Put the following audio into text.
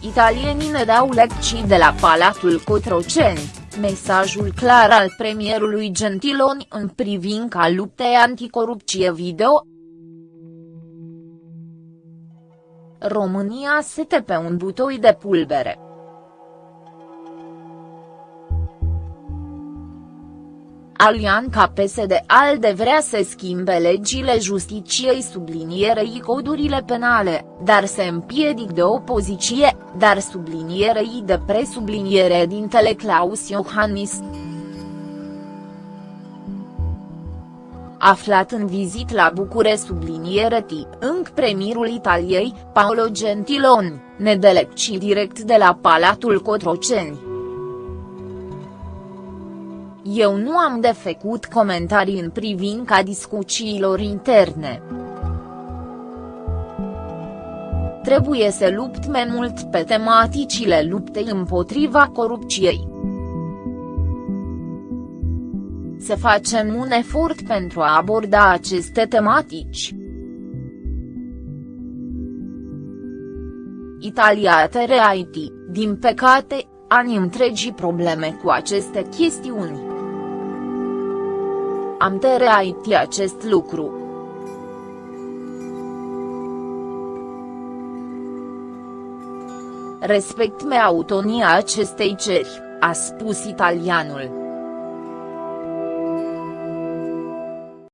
italienii ne dau lecții de la Palatul Cotroceni, mesajul clar al premierului Gentiloni în privința luptei anticorupție video. România sete pe un butoi de pulbere. Alianca PSD-ALDE vrea să schimbe legile justiciei sublinierei codurile penale, dar se împiedic de opoziție, dar sublinierei de presubliniere dintele Claus Iohannis. Aflat în vizit la Bucure subliniere tip înc premierul Italiei, Paolo Gentiloni, nedelecci direct de la Palatul Cotroceni. Eu nu am de făcut comentarii în privința discuțiilor interne. Trebuie să lupt mai mult pe tematicile luptei împotriva corupției. Să facem un efort pentru a aborda aceste tematici. Italia IT, din păcate, ani întregi probleme cu aceste chestiuni. Am tereit acest lucru. Respect me autonia acestei ceri, a spus italianul.